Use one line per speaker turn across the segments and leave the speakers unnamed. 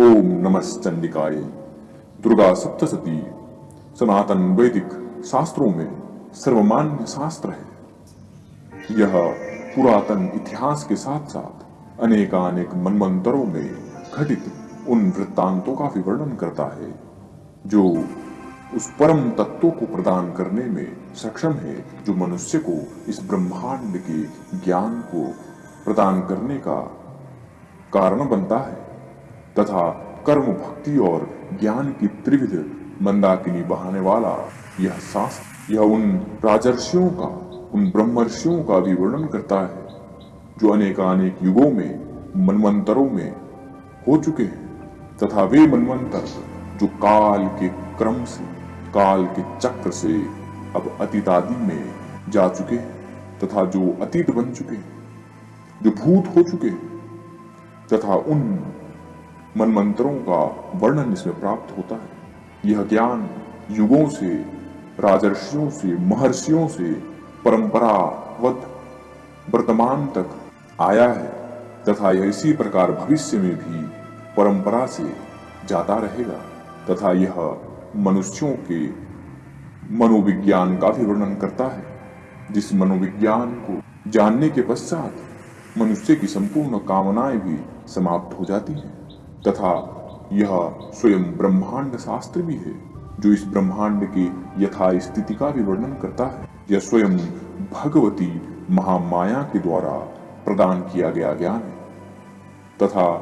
ओम नमश्चंडिकाय दुर्गा सप्तशती, सनातन वैदिक शास्त्रों में सर्वमान्य शास्त्र है। यह पुरातन इतिहास के साथ साथ अनेकानेक मनमंत्रों में घटित उन वृत्तांतों का विवरण करता है, जो उस परम तत्व को प्रदान करने में सक्षम है, जो मनुष्य को इस ब्रह्मांड के ज्ञान को प्रदान करने का कारण बनता है। तथा कर्म भक्ति और ज्ञान की त्रिविध मंदाकिनी बहाने वाला यह शास्त्र, यह उन राजर्षियों का, उन ब्रह्मर्षियों का भी वर्णन करता है, जो अनेकानेक युगों में मनमंत्रों में हो चुके हैं, तथा वे मनमंत्र जो काल के क्रम से, काल के चक्र से अब अतीतादि में जा चुके हैं, तथा जो अतीत बन चुके हैं, जो भूत हो चुके हैं, तथा उन मनमंत्रों का वर्णन इसमें प्राप्त होता है। यह ज्ञान युगों से, राजर्षियों से, महर्षियों से परंपरावत वर्तमान तक आया है तथा यह इसी प्रकार भविष्य में भी परंपरा से जाता रहेगा तथा यह मनुष्यों के मनोविज्ञान का भी वर्णन करता है। जिस मनोविज्ञान को जानने के पश्चात मनुष्य की संपूर्ण कामनाएँ भी समाप्त हो जाती हैं। तथा यह स्वयं ब्रह्मांड शास्त्र भी है, जो इस ब्रह्मांड की यथा स्थिति का भी वर्णन करता है। यह स्वयं भगवती महामाया के द्वारा प्रदान किया गया ज्ञान है। तथा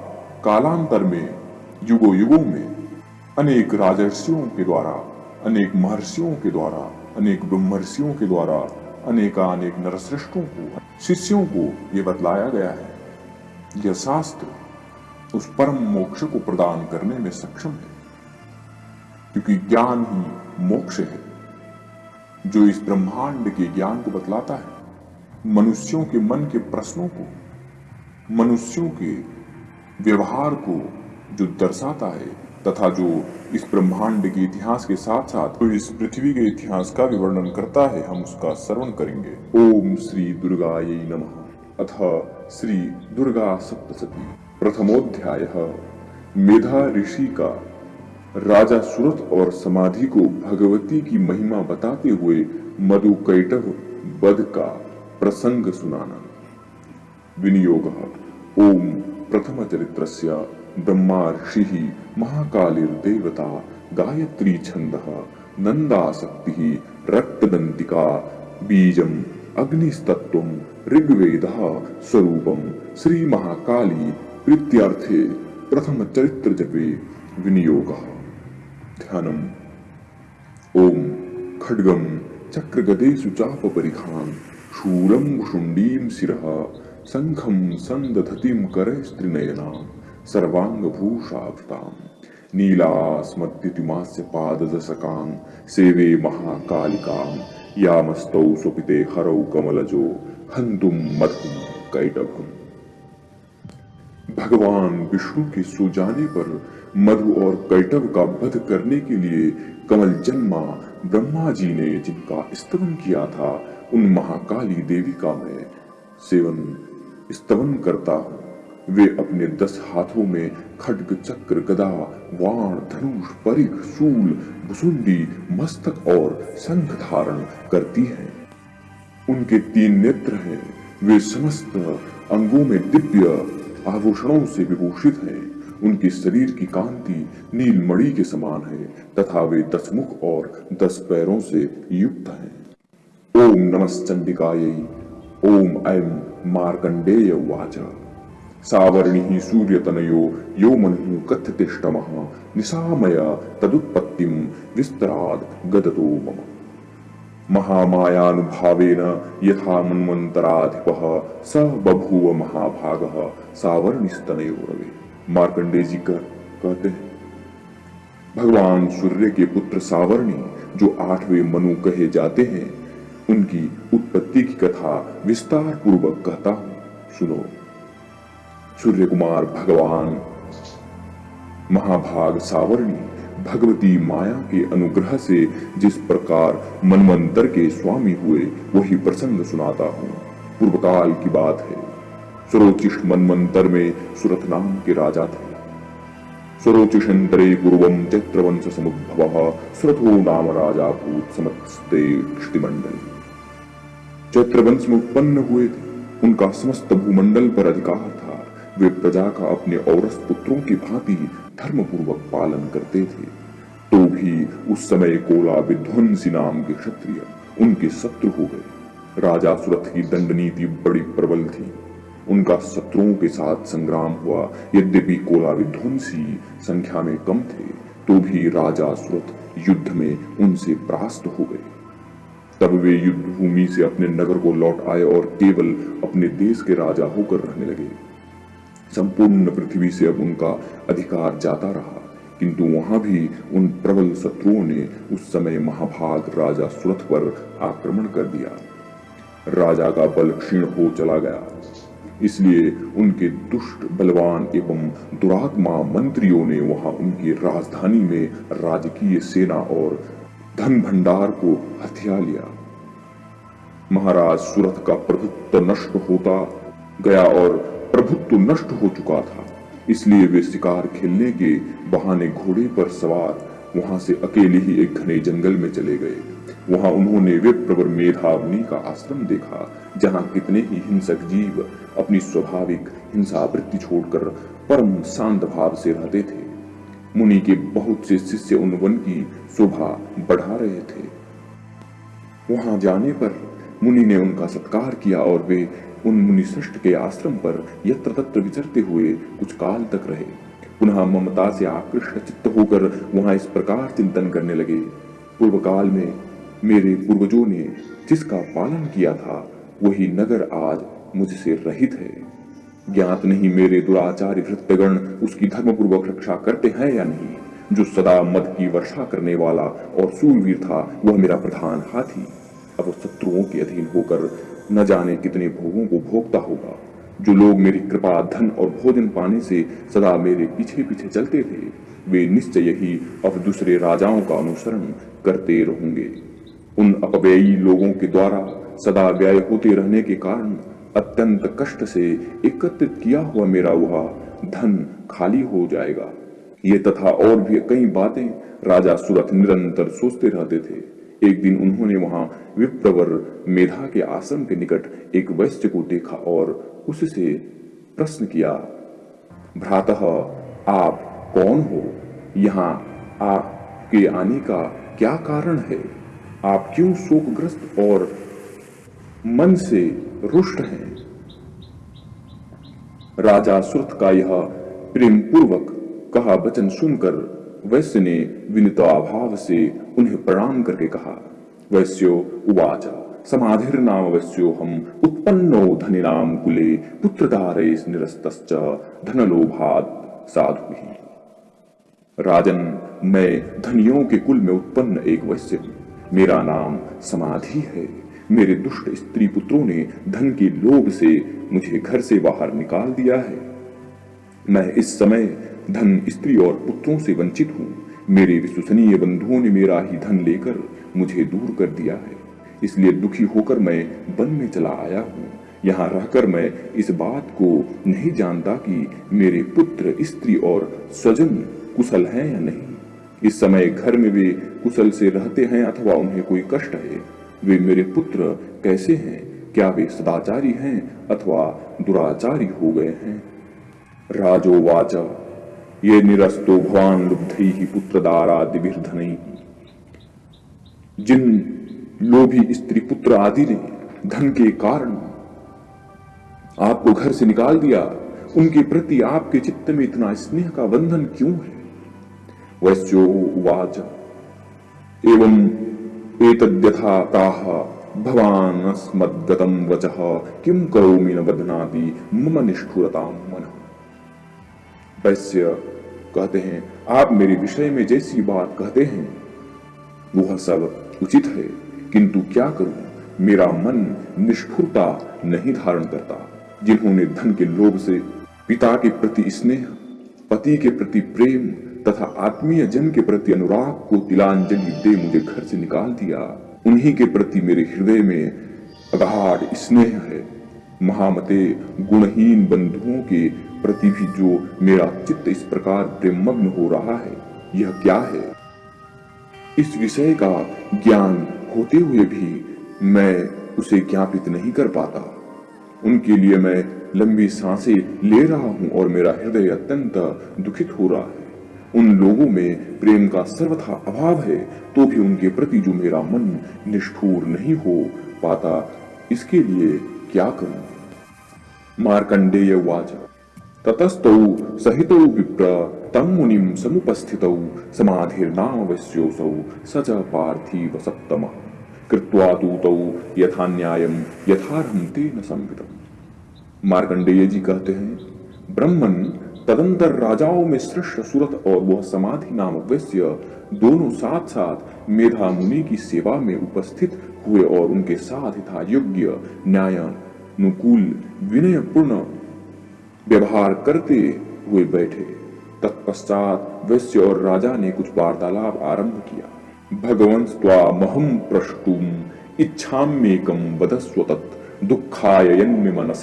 कालांतर में युगो युगों में, अनेक राजर्षियों के द्वारा, अनेक महर्षियों के द्वारा, अनेक ब्रह्मर्षियों के द्वारा, अनेकानेक नरश्रेष्ठों को, शिष्यों को यह बतलाया गया है। यह शास्त्र उस परम मोक्ष को प्रदान करने में सक्षम है। क्योंकि ज्ञान ही मोक्ष है, जो इस ब्रह्मांड के ज्ञान को बतलाता है। मनुष्यों के मन के प्रश्नों को, मनुष्यों के व्यवहार को जो दर्शाता है, तथा जो इस ब्रह्मांड के इतिहास के साथ साथ तो इस पृथ्वी के इतिहास का भी वर्णन करता है, हम उसका श्रवण करेंगे। ओम श्री दुर्गा नमः। अथ श्री दुर्गा सप्तशती। प्रथमोध्याय। मेधा ऋषि का राजा सुरथ और समाधि को भगवती की महिमा बताते हुए मधु कैटव बध का प्रसंग सुनाना। विनियोग, ओम प्रथम चरित्र ब्रह्मा ऋषि महाकालिर्देवता गायत्री छंद नंदाशक्ति रक्तदंतिका बीजम अग्निस्तत्व ऋग्वेद स्वरूपम श्री महाकाली प्रीत्यर्थे प्रथम चरित्र जपे विनियोग। ध्यानम। ओम खड्गम चक्रगदेषु चाप परिखान शूलम शुंडीम शिरः शंखम संदधतिम करस्त्रिनयनाम सर्वांग भूषाभृताम नीलास्मत्युतिमास्य पाददशकां सेवे महाकालिकां यामस्तौ स्वपिते हरौ कमलजो, हन्तुं मधुं कैटभम्। भगवान विष्णु के सो जाने पर मधु और कैटव का वध करने के लिए कमल जन्मा ब्रह्मा जी ने जिनका स्तवन किया था, उन महाकाली देवी का मैं सेवन स्तवन करता हूँ। वे अपने दस हाथों में खड्ग, चक्र, गदा, वाण, धनुष, परिघ, सूल, भुसुंडी, मस्तक और संघ धारण करती हैं। उनके तीन नेत्र हैं। वे समस्त अंगों में दिव्य आभूषणों से विभूषित हैं। उनके शरीर की कांति नीलमणि के समान है, तथा वे दस मुख और दस पैरों से युक्त हैं। ओम नमश्चंडिकाय ओम ऐम मार्कंडेय वाच। सावर्णि सूर्यतनयो, यो मनु कथ्यतिष्ठमः निशामय तदुत्पत्तिम विस्तराद गदतो मम। महामायानुभावेन यथा मन्वन्तराधिपः स बभूव महाभागः, सावर्णिस्तनयोरवे। मार्कंडे जी कर कहते हैं, भगवान सूर्य के पुत्र सावर्णी, जो आठवें मनु कहे जाते हैं, उनकी उत्पत्ति की कथा विस्तार पूर्वक कहता हूँ। सुनो। सूर्य कुमार भगवान, महाभाग सावर्णी भगवती माया के अनुग्रह से जिस प्रकार मनमंत्र के स्वामी हुए, वही प्रसंग सुनाता हूँ। पूर्व काल की बात है। सुरोचिष्ट मनमंत्र में सुरथ नाम के राजा थे। स्वरोचिषन्तरे पूर्वं चैत्रवंश समुद्भवः, सुरथो नाम राजा भूत समस्ते चैत्रवंश में उत्पन्न हुए थे। उनका समस्त भूमंडल पर अधिकार वे प्रजा का अपने औरस पुत्रों की भांति धर्म पूर्वक पालन करते थे। तो भी उस समय कोला विध्वंसी नाम के क्षत्रिय उनके शत्रु हो गए। राजा सुरथ की दंड नीति बड़ी प्रबल थी। उनका शत्रुओं के साथ संग्राम हुआ। यद्यपि कोला विध्वंसी संख्या में कम थे तो भी राजा सुरथ युद्ध में उनसे परास्त हो गए। तब वे युद्ध भूमि से अपने नगर को लौट आए और केवल अपने देश के राजा होकर रहने लगे। संपूर्ण पृथ्वी से अब उनका अधिकार जाता रहा। किंतु वहाँ भी उन प्रबल शत्रुओं ने उस समय महाभाग राजा सुरथ पर आक्रमण कर दिया। राजा का बल क्षीण हो चला गया। इसलिए उनके दुष्ट, बलवान एवं दुरात्मा मंत्रियों ने वहाँ उनकी राजधानी में राजकीय सेना और धन भंडार को हथिया लिया। महाराज सूरत का प्रभुत्व नष्ट होता गया और प्रभुत्व नष्ट हो चुका था। इसलिए वे शिकार खेलने के बहाने घोड़े पर सवार वहाँ से अकेले ही एक घने जंगल में चले गए। वहाँ उन्होंने विप्रवर मेधावनी का आश्रम देखा, जहाँ कितने ही हिंसक जीव अपनी स्वाभाविक हिंसा वृत्ति छोड़कर परम शांत भाव से रहते थे। मुनि के बहुत से शिष्य उन वन की शोभा बढ़ा रहे थे। वहाँ जाने पर मुनि ने उनका सत्कार किया और वे उन मुनिश्रेष्ठ के आश्रम पर यत्र तत्र विचरते हुए कुछ काल तक रहे। पुनः ममता से आकृष्ट चित्त होकर वहाँ इस प्रकार चिंतन करने लगे। पूर्व काल में मेरे पूर्वजों ने जिसका पालन किया था, वही नगर आज मुझसे रहित है। ज्ञात नहीं मेरे दुराचारी भृत्यगण उसकी धर्मपूर्वक रक्षा करते हैं या नहीं। जो सदा मद की वर्षा करने वाला और सूरवीर था, वह मेरा प्रधान हाथी। अब शत्रुओं के अधीन होकर न जाने कितने भोगों को भोगता होगा, जो लोग मेरी कृपा, धन और भोजन पाने से सदा मेरे पीछे पीछे चलते थे, वे निश्चय ही अब दूसरे राजाओं का अनुसरण करते रहेंगे। उन अपव्ययी लोगों के द्वारा सदा व्यय होते रहने के कारण अत्यंत कष्ट से एकत्रित किया हुआ मेरा वह धन खाली हो जाएगा। ये तथा और भी कई बातें राजा सूरत निरंतर सोचते रहते थे। एक दिन उन्होंने वहाँ विप्रवर मेधा के आश्रम के निकट एक वैश्य को देखा और उससे प्रश्न किया, भ्रातः, आप कौन हो? यहाँ आपके आने का क्या कारण है? आप क्यों शोकग्रस्त और मन से रुष्ट हैं? राजा सुरथ का यह प्रेम पूर्वक कहा वचन सुनकर वैश्य ने विनिताभाव से उन्हें प्रणाम करके कहा, वैश्यो उवाच, समाधिर नाम वैश्यो हम उत्पन्नो धनि नाम कुले पुत्रधारे निरस्त धनलोभात साधु ही राजन, मैं धनियों के कुल में उत्पन्न एक वैश्य हूँ। मेरा नाम समाधि है। मेरे दुष्ट स्त्री पुत्रों ने धन के लोभ से मुझे घर से बाहर निकाल दिया है। मैं इस समय धन स्त्री और पुत्रों से वंचित हूँ। मेरे विश्वसनीय बंधुओं ने मेरा ही धन लेकर मुझे दूर कर दिया है। इसलिए दुखी होकर मैं वन में चला आया हूँ। यहाँ रहकर मैं इस बात को नहीं जानता कि मेरे पुत्र, स्त्री और स्वजन कुशल हैं या नहीं। इस समय घर में वे कुशल से रहते हैं अथवा उन्हें कोई कष्ट है। वे मेरे पुत्र कैसे हैं? क्या वे सदाचारी हैं अथवा दुराचारी हो गए हैं? राजो वाच। ये निरस्तो भवान लुब्ध ही पुत्र दारादिधन जिन लोभी स्त्री पुत्र आदि ने धन के कारण आपको घर से निकाल दिया, उनके प्रति आपके चित्त में इतना स्नेह का बंधन क्यों है? वैश्यो उवाच एवं एतद्यथा ताः भवानस्मद्गतं वचः। किं करोमि न बदनाति मम निष्ठुरतां मन। वैश्य कहते हैं, आप मेरे विषय में जैसी बात कहते हैं, वह सब उचित है, किंतु क्या करूँ? मेरा मन निष्ठुरता नहीं धारण करता, जिन्होंने धन के लोभ से पिता के प्रति स्नेह, पति के प्रति प्रेम तथा आत्मीय जन के प्रति अनुराग को तिलांजलि दे मुझे घर से निकाल दिया। उन्हीं के प्रति मेरे हृदय में अगाढ़ स्नेह है। महामते गुणहीन बंधुओं के प्रति भी जो मेरा चित्त इस प्रकार प्रेमग्न हो रहा है, यह क्या है? इस विषय का ज्ञान होते हुए भी मैं उसे ज्ञापित नहीं कर पाता। उनके लिए मैं लंबी साँसें ले रहा हूँ और मेरा हृदय अत्यंत दुखित हो रहा है। उन लोगों में प्रेम का सर्वथा अभाव है तो भी उनके प्रति जो मेरा मन निष्ठुर नहीं हो पाता, इसके लिए क्या करूँ? मार्कंडेय वाच। ततस्तौ सहितौ विप्र तम मुनिम समुपस्थितौ समाधिर्नाम वश्योसौ स च पार्थिव सप्तम। कृत्वा दूतौ यथा न्यायम यथार्हम तेन संवितम। मार्कंडेय जी कहते हैं, ब्रह्मन, तदंतर राजाओं में श्रेष्ठ सुरत और वह समाधि नाम वैश्य दोनों साथ साथ मेधा मुनि की सेवा में उपस्थित हुए और उनके साथ था योग्य न्याय अनुकूल विनय पूर्ण व्यवहार करते हुए बैठे। तत्पश्चात वैश्य और राजा ने कुछ वार्तालाप आरंभ किया। भगवंत स्वा महम प्रष्टुम इच्छाम्येकम वदस्व तत् दुखाय मनस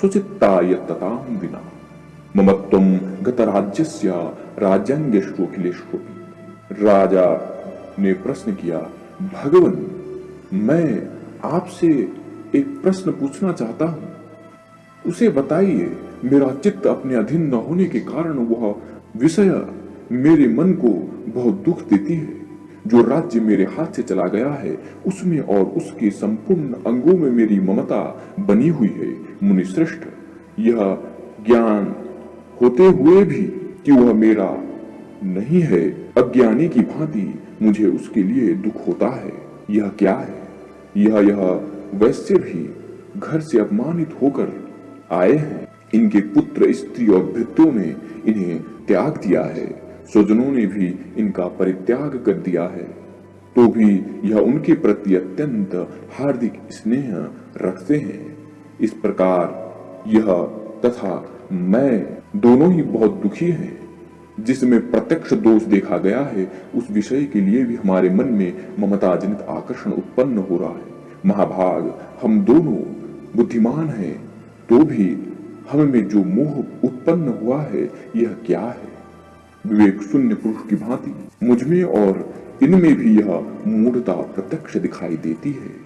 सुचित्ता यत्तताम विना। ममत्वम गतराज्यस्य राज्यांगेष्वखिलेष्वपि राजा ने प्रश्न किया, भगवान, मैं आपसे एक प्रश्न पूछना चाहता हूँ। उसे बताइए मेरा चित्त अपने अधीन न होने के कारण वह विषय मेरे मन को बहुत दुख देती है। जो राज्य मेरे हाथ से चला गया है, उसमें और उसके संपूर्ण अंगों में मेरी ममता बनी हुई है, मुनिश्रेष्ठ। यह ज्ञान होते हुए भी कि वह मेरा नहीं है, अज्ञानी की भांति मुझे उसके लिए दुख होता है। यह क्या है? यह यह वैश्य भी घर से अपमानित होकर आए हैं। इनके पुत्र स्त्री और भृत्यों ने इन्हें त्याग दिया है। स्वजनों ने भी इनका परित्याग कर दिया है। तो भी यह उनके प्रति अत्यंत हार्दिक स्नेह रखते हैं। इस प्रकार यह तथा मैं दोनों ही बहुत दुखी हैं। जिसमें प्रत्यक्ष दोष देखा गया है, उस विषय के लिए भी हमारे मन में ममता जनित आकर्षण उत्पन्न हो रहा है। महाभाग, हम दोनों बुद्धिमान हैं तो भी हम में जो मोह उत्पन्न हुआ है, यह क्या है? विवेक शून्य पुरुष की भांति, मुझमें और इनमें भी यह मूर्ता प्रत्यक्ष दिखाई देती है।